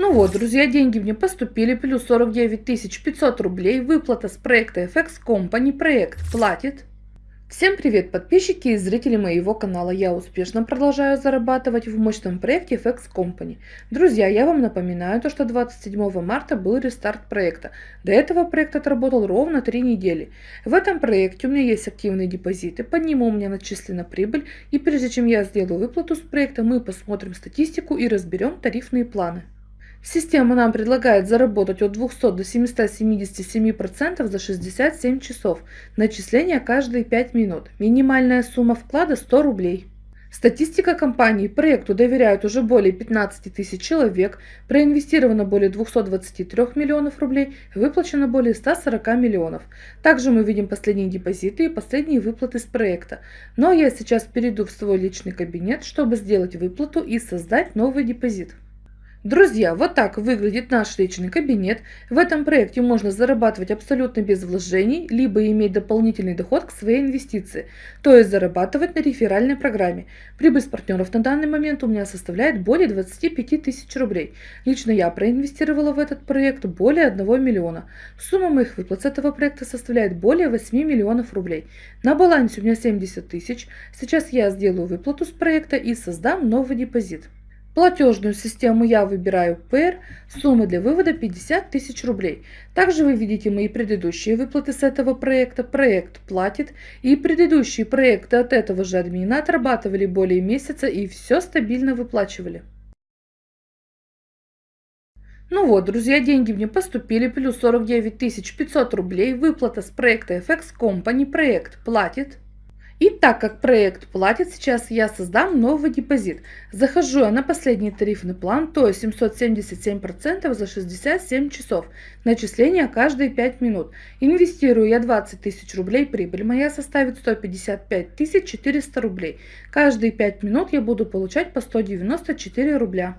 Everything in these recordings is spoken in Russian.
Ну вот, друзья, деньги мне поступили, плюс 49 500 рублей, выплата с проекта FX Company, проект платит. Всем привет, подписчики и зрители моего канала. Я успешно продолжаю зарабатывать в мощном проекте FX Company. Друзья, я вам напоминаю, то, что 27 марта был рестарт проекта. До этого проект отработал ровно 3 недели. В этом проекте у меня есть активные депозиты, по нему у меня начислена прибыль. И прежде чем я сделаю выплату с проекта, мы посмотрим статистику и разберем тарифные планы. Система нам предлагает заработать от 200 до 777% за 67 часов. Начисление каждые 5 минут. Минимальная сумма вклада 100 рублей. Статистика компании проекту доверяют уже более 15 тысяч человек, проинвестировано более 223 миллионов рублей, выплачено более 140 миллионов. Также мы видим последние депозиты и последние выплаты с проекта. Но я сейчас перейду в свой личный кабинет, чтобы сделать выплату и создать новый депозит. Друзья, вот так выглядит наш личный кабинет. В этом проекте можно зарабатывать абсолютно без вложений, либо иметь дополнительный доход к своей инвестиции, то есть зарабатывать на реферальной программе. Прибыль с партнеров на данный момент у меня составляет более 25 тысяч рублей. Лично я проинвестировала в этот проект более 1 миллиона. Сумма моих выплат с этого проекта составляет более 8 миллионов рублей. На балансе у меня 70 тысяч. Сейчас я сделаю выплату с проекта и создам новый депозит. Платежную систему я выбираю ПР, сумма для вывода 50 тысяч рублей. Также вы видите мои предыдущие выплаты с этого проекта. Проект платит и предыдущие проекты от этого же админа отрабатывали более месяца и все стабильно выплачивали. Ну вот, друзья, деньги мне поступили, плюс 49 500 рублей, выплата с проекта FX Company, проект платит. И так как проект платит, сейчас я создам новый депозит. Захожу я на последний тарифный план, то есть 777% за 67 часов. Начисление каждые 5 минут. Инвестирую я 20 тысяч рублей, прибыль моя составит 155 400 рублей. Каждые 5 минут я буду получать по 194 рубля.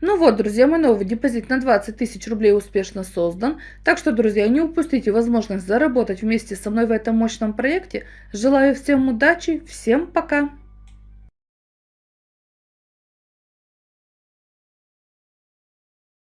Ну вот, друзья, мой новый депозит на 20 тысяч рублей успешно создан. Так что, друзья, не упустите возможность заработать вместе со мной в этом мощном проекте. Желаю всем удачи, всем пока!